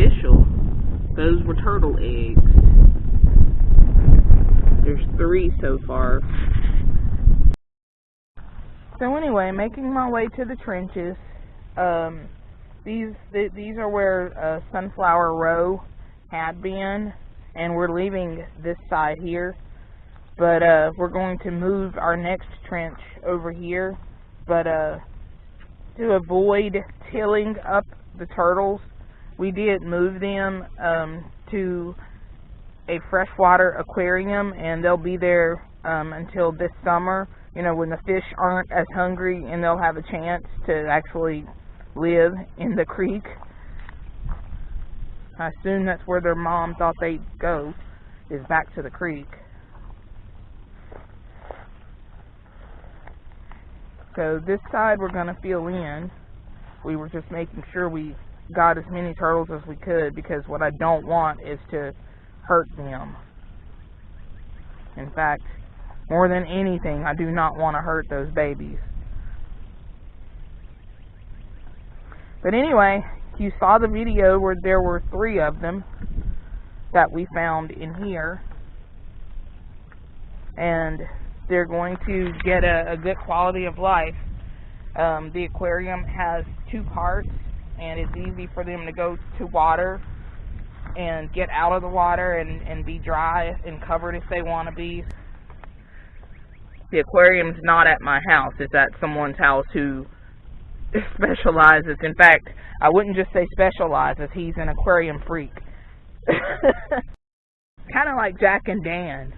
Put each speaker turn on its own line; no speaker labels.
official. Those were turtle eggs. There's three so far. So anyway, making my way to the trenches. Um, these th- these are where uh, Sunflower Row had been, and we're leaving this side here. But uh, we're going to move our next trench over here. But uh, to avoid tilling up the turtles, we did move them um, to a freshwater aquarium, and they'll be there um, until this summer. You know, when the fish aren't as hungry, and they'll have a chance to actually live in the creek. I assume that's where their mom thought they'd go, is back to the creek. So this side we're going to fill in. We were just making sure we got as many turtles as we could because what I don't want is to hurt them. In fact, more than anything, I do not want to hurt those babies. But anyway, you saw the video where there were three of them that we found in here. And they're going to get a, a good quality of life. Um, the aquarium has two parts, and it's easy for them to go to water and get out of the water and, and be dry and covered if they want to be. The aquarium's not at my house. It's at someone's house who specializes. In fact, I wouldn't just say specializes. He's an aquarium freak. kind of like Jack and Dan.